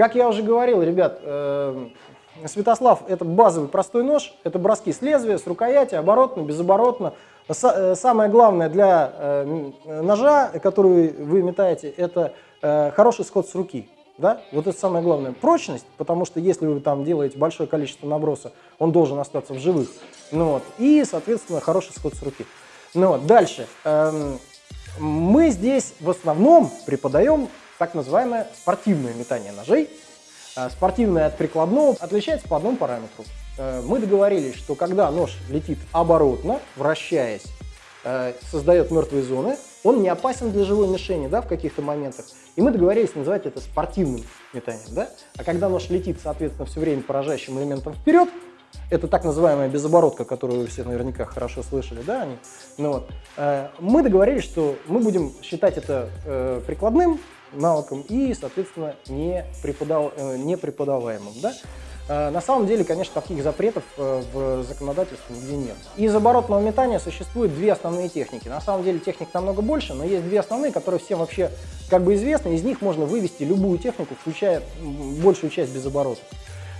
Как я уже говорил, ребят, э, Святослав – это базовый простой нож, это броски с лезвия, с рукояти, оборотно, безоборотно. Э, самое главное для э, ножа, который вы метаете, это э, хороший сход с руки. Да? Вот это самое главное. Прочность, потому что если вы там делаете большое количество наброса, он должен остаться в живых. Ну, вот. И, соответственно, хороший сход с руки. Ну, вот. Дальше. Эм, мы здесь в основном преподаем так называемое спортивное метание ножей. Э, спортивное от прикладного отличается по одному параметру. Э, мы договорились, что когда нож летит оборотно, вращаясь, э, создает мертвые зоны, он не опасен для живой мишени да, в каких-то моментах. И мы договорились называть это спортивным метанием. Да? А когда нож летит, соответственно, все время поражающим элементом вперед, это так называемая безоборотка, которую вы все наверняка хорошо слышали, да, они? Ну, вот. Мы договорились, что мы будем считать это прикладным навыком и, соответственно, не, не преподаваемым. Да? Э, на самом деле, конечно, таких запретов э, в законодательстве нигде нет. Из оборотного метания существует две основные техники. На самом деле техник намного больше, но есть две основные, которые всем вообще как бы известны. Из них можно вывести любую технику, включая большую часть без оборотов.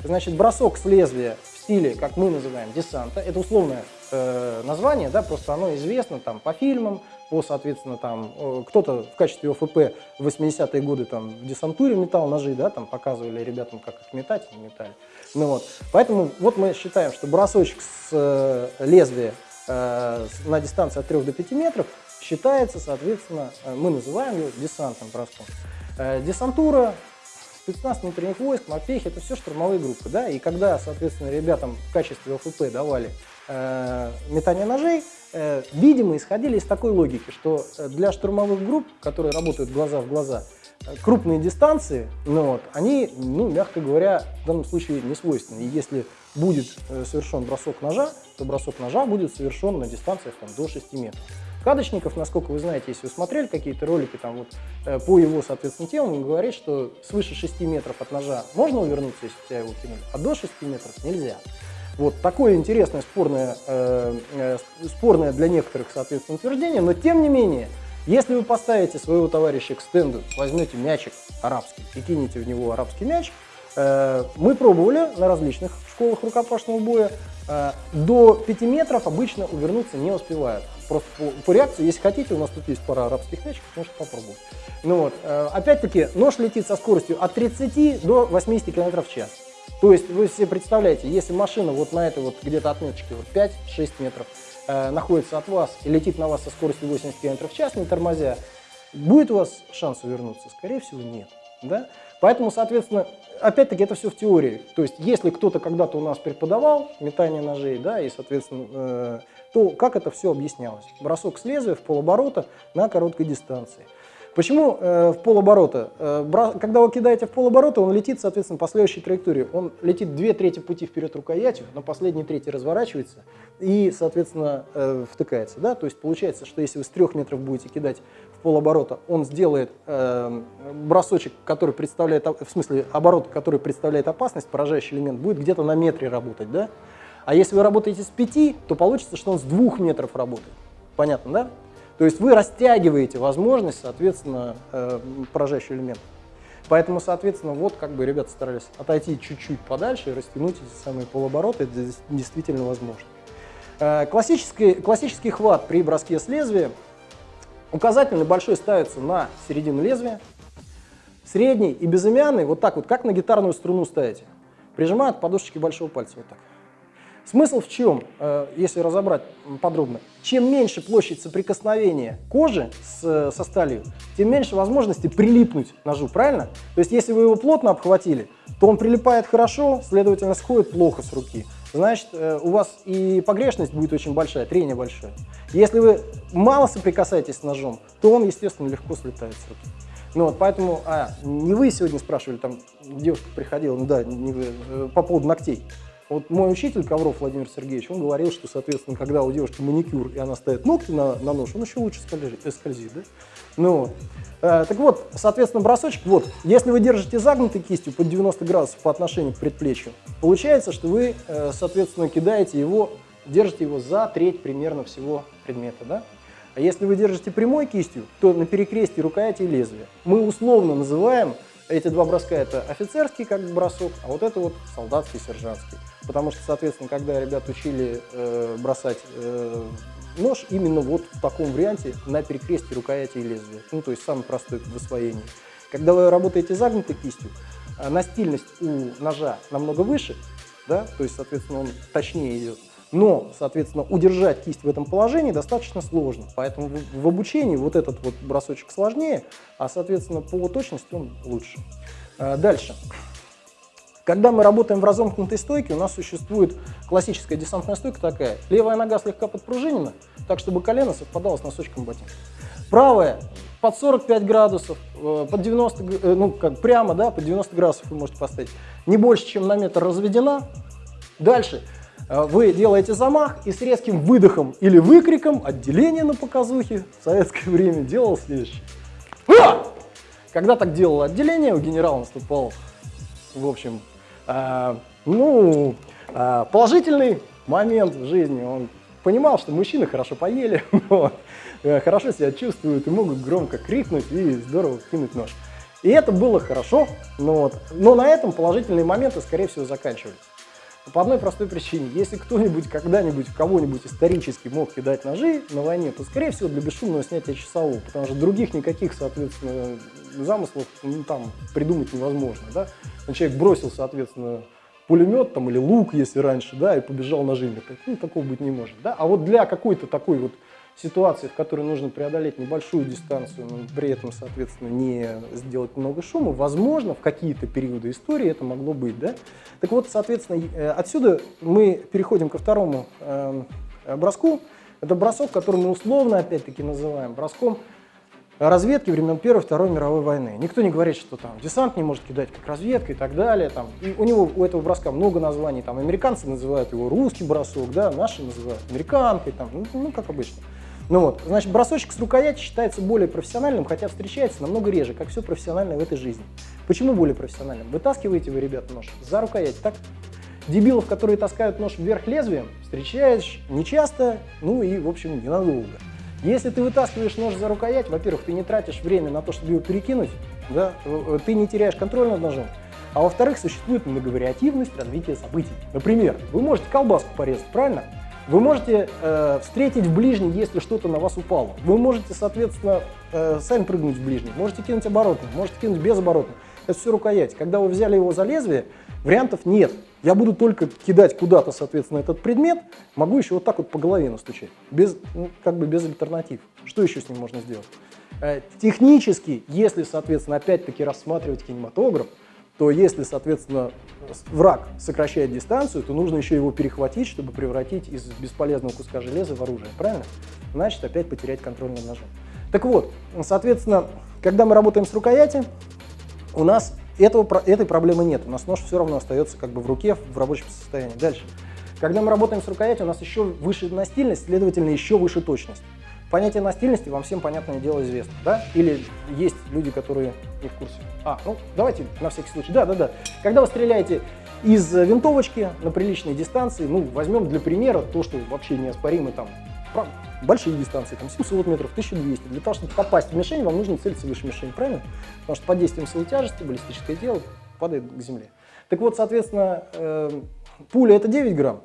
Значит, бросок с лезвия стиле, как мы называем, десанта, это условное э, название, да, просто оно известно там по фильмам, по, соответственно, там, кто-то в качестве ОФП в 80-е годы там в десантуре метал ножи, да, там показывали ребятам, как их метать, и метали. Ну вот, поэтому вот мы считаем, что бросочек с э, лезвия э, на дистанции от 3 до 5 метров считается, соответственно, э, мы называем его десантным броском. Э, десантура, спецназ внутренних войск, морпехи, это все штурмовые группы, да, и когда, соответственно, ребятам в качестве ОФП давали э, метание ножей, э, видимо, исходили из такой логики, что э, для штурмовых групп, которые работают глаза в глаза, э, крупные дистанции, ну вот, они, ну, мягко говоря, в данном случае не свойственны. И если будет совершен бросок ножа, то бросок ножа будет совершен на дистанциях там, до 6 метров. Кадочников, насколько вы знаете, если вы смотрели какие-то ролики там вот по его, соответственно, темам, он говорит, что свыше 6 метров от ножа можно увернуться, если тебя его кинули, а до 6 метров нельзя. Вот такое интересное, спорное, э, э, спорное для некоторых, соответственно, утверждение, но тем не менее, если вы поставите своего товарища к стенду, возьмете мячик арабский и кинете в него арабский мяч, э, мы пробовали на различных школах рукопашного боя, э, до 5 метров обычно увернуться не успевают. Просто по, по реакции, если хотите, у нас тут есть пара арабских мячиков, можете попробовать. Ну вот, э, опять-таки, нож летит со скоростью от 30 до 80 км в час. То есть вы себе представляете, если машина вот на этой вот где-то отметочке вот 5-6 метров э, находится от вас и летит на вас со скоростью 80 км в час, не тормозя, будет у вас шанс увернуться? Скорее всего, нет. Да? Поэтому, соответственно, опять-таки это все в теории. То есть если кто-то когда-то у нас преподавал метание ножей, да, и, соответственно, э, то как это все объяснялось? Бросок с лезвия в полоборота на короткой дистанции. Почему э, в полоборота? Э, когда вы кидаете в полоборота, он летит, соответственно, по следующей траектории. Он летит две трети пути вперед рукоятью, на последней трети разворачивается и, соответственно, э, втыкается. Да? То есть получается, что если вы с трех метров будете кидать в полоборота, он сделает э, бросочек, который представляет, в смысле оборот, который представляет опасность, поражающий элемент, будет где-то на метре работать. Да? А если вы работаете с пяти, то получится, что он с двух метров работает. Понятно, да? То есть вы растягиваете возможность, соответственно, э, поражающего элемента. Поэтому, соответственно, вот как бы ребята старались отойти чуть-чуть подальше и растянуть эти самые полобороты, это действительно возможно. Э, классический, классический хват при броске с лезвия. Указательный большой ставится на середину лезвия, средний и безымянный вот так вот, как на гитарную струну ставите. Прижимают подушечки большого пальца вот так. Смысл в чем, э, если разобрать подробно? Чем меньше площадь соприкосновения кожи с, со сталью, тем меньше возможности прилипнуть ножу, правильно? То есть если вы его плотно обхватили, то он прилипает хорошо, следовательно, сходит плохо с руки. Значит, э, у вас и погрешность будет очень большая, трение большое. Если вы мало соприкасаетесь с ножом, то он, естественно, легко слетает с руки. Ну вот, поэтому, а, не вы сегодня спрашивали, там девушка приходила, ну да, не вы, э, по поводу ногтей. Вот мой учитель Ковров Владимир Сергеевич, он говорил, что, соответственно, когда у девушки маникюр, и она ставит ногти на, на нож, он еще лучше скользит, скользит да? Ну. Э, так вот, соответственно, бросочек, вот, если вы держите загнутой кистью под 90 градусов по отношению к предплечью, получается, что вы, э, соответственно, кидаете его, держите его за треть примерно всего предмета, да? А если вы держите прямой кистью, то на перекрестии рукояти и лезвия. Мы условно называем Эти два броска это офицерский как бросок, а вот это вот солдатский, сержантский. Потому что, соответственно, когда ребят учили э, бросать э, нож именно вот в таком варианте на перекрестии рукояти и лезвия, ну то есть самый простой в освоении. Когда вы работаете загнутой кистью, э, настильность у ножа намного выше, да, то есть, соответственно, он точнее идет. Но, соответственно, удержать кисть в этом положении достаточно сложно. Поэтому в, обучении вот этот вот бросочек сложнее, а, соответственно, по точности он лучше. А, дальше. Когда мы работаем в разомкнутой стойке, у нас существует классическая десантная стойка такая. Левая нога слегка подпружинена, так чтобы колено совпадало с носочком ботинка. Правая под 45 градусов, э, под 90, э, ну как прямо, да, под 90 градусов вы можете поставить. Не больше, чем на метр разведена. Дальше вы делаете замах и с резким выдохом или выкриком отделение на показухе в советское время делал следующее. А! Когда так делал отделение, у генерала наступал, в общем, э, ну, э, положительный момент в жизни. Он понимал, что мужчины хорошо поели, вот, э, хорошо себя чувствуют и могут громко крикнуть и здорово кинуть нож. И это было хорошо, но, вот, но на этом положительные моменты, скорее всего, заканчивались. По одной простой причине. Если кто-нибудь когда-нибудь кого-нибудь исторически мог кидать ножи на войне, то, скорее всего, для бесшумного снятия часового, потому что других никаких, соответственно, замыслов ну, там придумать невозможно. Да? Человек бросил, соответственно, пулемет там, или лук, если раньше, да, и побежал ножи. Ну, такого быть не может. Да? А вот для какой-то такой вот ситуации, в которой нужно преодолеть небольшую дистанцию, но при этом, соответственно, не сделать много шума, возможно, в какие-то периоды истории это могло быть. Да? Так вот, соответственно, э, отсюда мы переходим ко второму э, броску. Это бросок, который мы условно, опять-таки, называем броском разведки времен Первой и Второй мировой войны. Никто не говорит, что там десант не может кидать как разведка и так далее. Там. И у него, у этого броска много названий. Там американцы называют его русский бросок, да, наши называют американкой, там, ну, ну как обычно. Ну вот, значит, бросочек с рукояти считается более профессиональным, хотя встречается намного реже, как все профессиональное в этой жизни. Почему более профессиональным? Вытаскиваете вы, ребята, нож за рукоять, так? Дебилов, которые таскают нож вверх лезвием, встречаешь нечасто, ну и, в общем, ненадолго. Если ты вытаскиваешь нож за рукоять, во-первых, ты не тратишь время на то, чтобы его перекинуть, да, э, ты не теряешь контроль над ножом, а во-вторых, существует многовариативность развития событий. Например, вы можете колбаску порезать, правильно? Вы можете э, встретить в ближней, если что-то на вас упало. Вы можете, соответственно, э, сами прыгнуть в ближний. Можете кинуть оборотно, можете кинуть без оборотно. Это все рукоять. Когда вы взяли его за лезвие, вариантов нет. Я буду только кидать куда-то, соответственно, этот предмет, могу еще вот так вот по голове настучать, без, ну, как бы без альтернатив. Что еще с ним можно сделать? Э, технически, если, соответственно, опять-таки рассматривать кинематограф, то если, соответственно, враг сокращает дистанцию, то нужно еще его перехватить, чтобы превратить из бесполезного куска железа в оружие, правильно? Значит, опять потерять контроль над ножом. Так вот, соответственно, когда мы работаем с рукояти, у нас этого, этой проблемы нет. У нас нож все равно остается как бы в руке, в рабочем состоянии. Дальше. Когда мы работаем с рукоятью, у нас еще выше настильность, следовательно, еще выше точность. Понятие настильности вам всем, понятное дело, известно, да? Или есть люди, которые не в курсе? А, ну, давайте на всякий случай. Да, да, да. Когда вы стреляете из винтовочки на приличной дистанции, ну, возьмем для примера то, что вообще неоспоримо там, большие дистанции, там 700 метров, 1200. Для того, чтобы попасть в мишень, вам нужно целиться выше мишени, правильно? Потому что под действием силы тяжести баллистическое тело падает к земле. Так вот, соответственно, э, пуля это 9 грамм,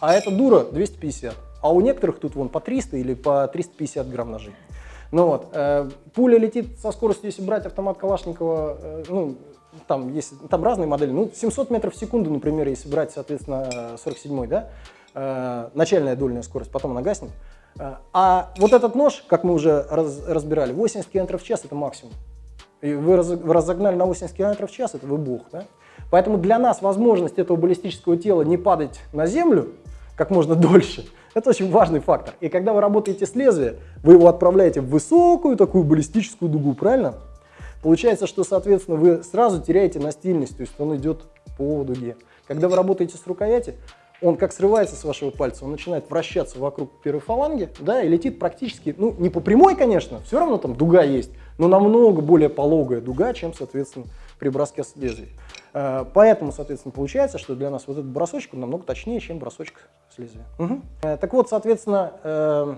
а эта дура 250. А у некоторых тут вон по 300 или по 350 грамм ножей. Ну вот, э, пуля летит со скоростью, если брать автомат Калашникова, э, ну, там есть, там разные модели, ну, 700 метров в секунду, например, если брать, соответственно, 47-й, да, э, начальная дольная скорость, потом она гаснет. Э, а вот этот нож, как мы уже раз, разбирали, 80 км в час – это максимум. И вы, раз, вы разогнали на 80 км в час – это вы бог, да? Поэтому для нас возможность этого баллистического тела не падать на землю как можно дольше – это очень важный фактор. И когда вы работаете с лезвием, вы его отправляете в высокую такую баллистическую дугу, правильно? Получается, что, соответственно, вы сразу теряете настильность, то есть он идет по дуге. Когда вы работаете с рукояти, он как срывается с вашего пальца, он начинает вращаться вокруг первой фаланги, да, и летит практически, ну, не по прямой, конечно, все равно там дуга есть, но намного более пологая дуга, чем, соответственно, при броске с лезвия. Э, поэтому, соответственно, получается, что для нас вот этот бросочек намного точнее, чем бросочек с лезвия. Угу. Так вот, соответственно, э,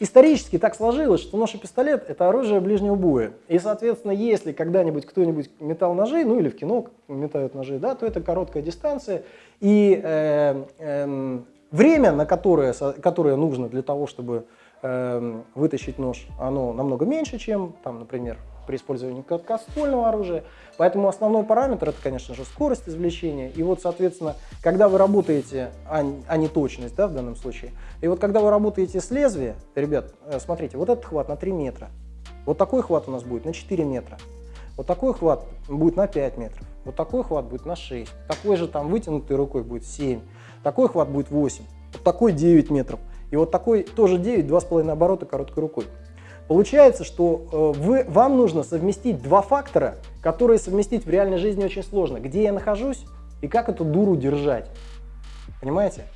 исторически так сложилось, что нож и пистолет – это оружие ближнего боя. И, соответственно, если когда-нибудь кто-нибудь метал ножи, ну или в кино метают ножи, да, то это короткая дистанция. И э, э, время, на которое, которое нужно для того, чтобы э, вытащить нож, оно намного меньше, чем, там, например, при использовании короткоствольного оружия. Поэтому основной параметр это, конечно же, скорость извлечения. И вот, соответственно, когда вы работаете, а, а не точность да, в данном случае, и вот когда вы работаете с лезвия, ребят, э, смотрите, вот этот хват на 3 метра, вот такой хват у нас будет на 4 метра, вот такой хват будет на 5 метров, вот такой хват будет на 6, такой же там вытянутой рукой будет 7, такой хват будет 8, вот такой 9 метров, и вот такой тоже 9, 2,5 оборота короткой рукой. Получается, что э, вы, вам нужно совместить два фактора, которые совместить в реальной жизни очень сложно. Где я нахожусь и как эту дуру держать. Понимаете?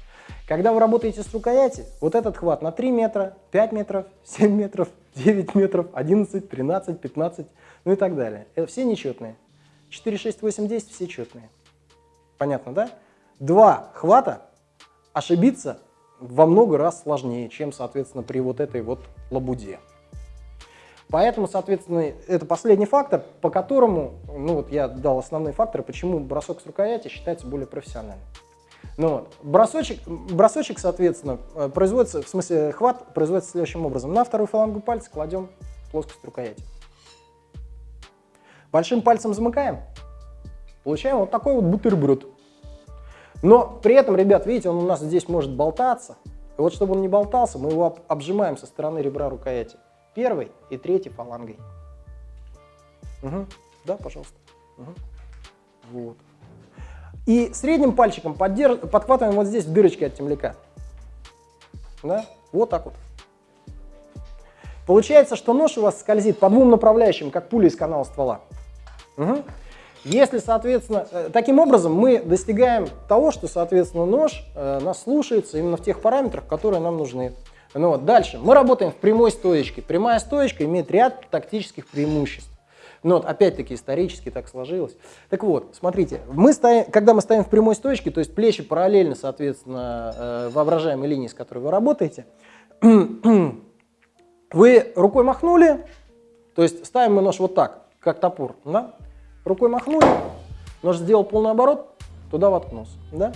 Когда вы работаете с рукояти, вот этот хват на 3 метра, 5 метров, 7 метров, 9 метров, 11, 13, 15, ну и так далее. Это все нечетные. 4, 6, 8, 10 все четные. Понятно, да? Два хвата ошибиться во много раз сложнее, чем, соответственно, при вот этой вот лабуде. Поэтому, соответственно, это последний фактор, по которому, ну вот я дал основные факторы, почему бросок с рукояти считается более профессиональным. Ну вот, бросочек, бросочек, соответственно, э, производится, в смысле хват производится следующим образом. На вторую фалангу пальца кладем плоскость рукояти. Большим пальцем замыкаем, получаем вот такой вот бутерброд. Но при этом, ребят, видите, он у нас здесь может болтаться. И вот чтобы он не болтался, мы его обжимаем со стороны ребра рукояти первой и третьей фалангой. Угу. Да, пожалуйста. Угу. Вот. И средним пальчиком поддерж... подхватываем вот здесь в от темляка. Да? Вот так вот. Получается, что нож у вас скользит по двум направляющим, как пуля из канала ствола. Угу. Если, соответственно, э, таким образом мы достигаем того, что, соответственно, нож э, нас слушается именно в тех параметрах, которые нам нужны. Ну вот, дальше. Мы работаем в прямой стоечке. Прямая стоечка имеет ряд тактических преимуществ. Ну вот, опять-таки, исторически так сложилось. Так вот, смотрите, мы стоим, когда мы стоим в прямой стоечке, то есть плечи параллельно, соответственно, э, воображаемой линии, с которой вы работаете, вы рукой махнули, то есть ставим мы нож вот так, как топор, да? Рукой махнули, нож сделал полный оборот, туда воткнулся, да?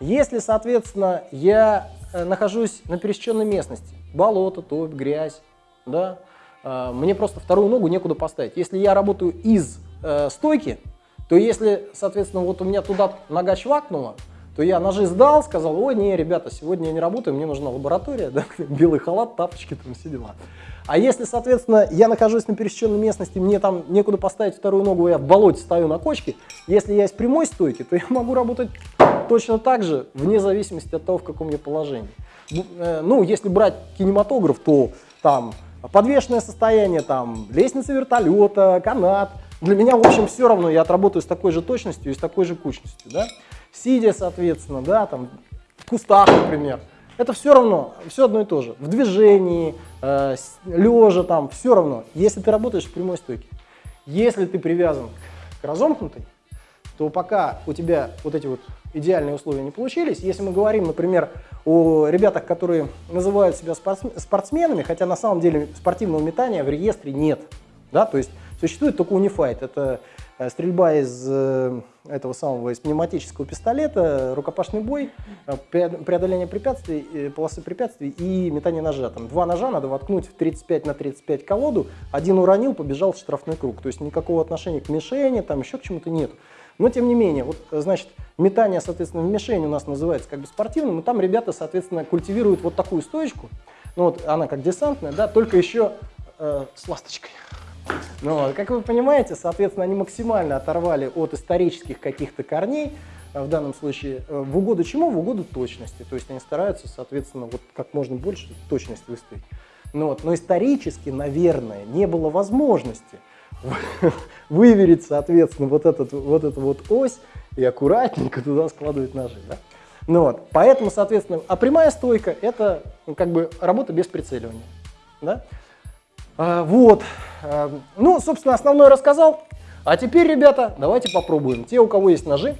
Если, соответственно, я Э, нахожусь на пересеченной местности, болото, топь, грязь, да, э, мне просто вторую ногу некуда поставить. Если я работаю из э, стойки, то если, соответственно, вот у меня туда нога чвакнула, то я ножи сдал, сказал, ой, не, ребята, сегодня я не работаю, мне нужна лаборатория, да, белый халат, тапочки, там все дела. А если, соответственно, я нахожусь на пересеченной местности, мне там некуда поставить вторую ногу, я в болоте стою на кочке, если я из прямой стойки, то я могу работать точно так же, вне зависимости от того, в каком я положении. Э, ну, если брать кинематограф, то там подвешенное состояние, там лестница вертолета, канат. Для меня, в общем, все равно, я отработаю с такой же точностью и с такой же кучностью, да. Сидя, соответственно, да, там в кустах, например. Это все равно, все одно и то же. В движении, э, лежа там, все равно, если ты работаешь в прямой стойке. Если ты привязан к разомкнутой, то пока у тебя вот эти вот идеальные условия не получились, если мы говорим, например, о ребятах, которые называют себя спортсменами, хотя на самом деле спортивного метания в реестре нет, да, то есть существует только Unified, это э, стрельба из э, этого самого, из пневматического пистолета, рукопашный бой, э, преодоление препятствий, полосы препятствий и метание ножа. Там два ножа надо воткнуть в 35 на 35 колоду, один уронил, побежал в штрафной круг, то есть никакого отношения к мишени, там еще к чему-то нет. Но тем не менее, вот, значит, метание, соответственно, в мишень у нас называется как бы спортивным, и там ребята, соответственно, культивируют вот такую стоечку, ну вот она как десантная, да, только еще э, с ласточкой. Ну, как вы понимаете, соответственно, они максимально оторвали от исторических каких-то корней, э, в данном случае, э, в угоду чему? В угоду точности. То есть они стараются, соответственно, вот как можно больше точность выставить. Ну, вот. Но исторически, наверное, не было возможности выверить, соответственно, вот, этот, вот эту вот ось и аккуратненько туда складывать ножи. Да? Ну вот, поэтому, соответственно, а прямая стойка – это ну, как бы работа без прицеливания. Да? А, вот, а, ну, собственно, основное рассказал. А теперь, ребята, давайте попробуем. Те, у кого есть ножи,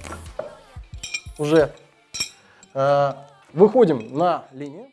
уже а, выходим на линию.